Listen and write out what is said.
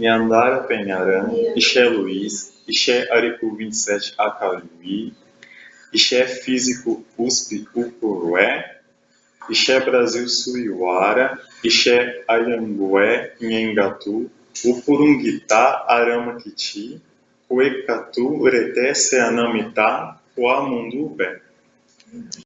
Niandara Penharã, Ixé Luiz, Ixé Aripu 27 Acauí, Ixé Físico USP Upurué, Ixé Brasil Suiuara, Ixé Ayangué Nhengatu, Upurunguitá Aramaquiti, Uecatu Ureté Seanamitá, Uamundubé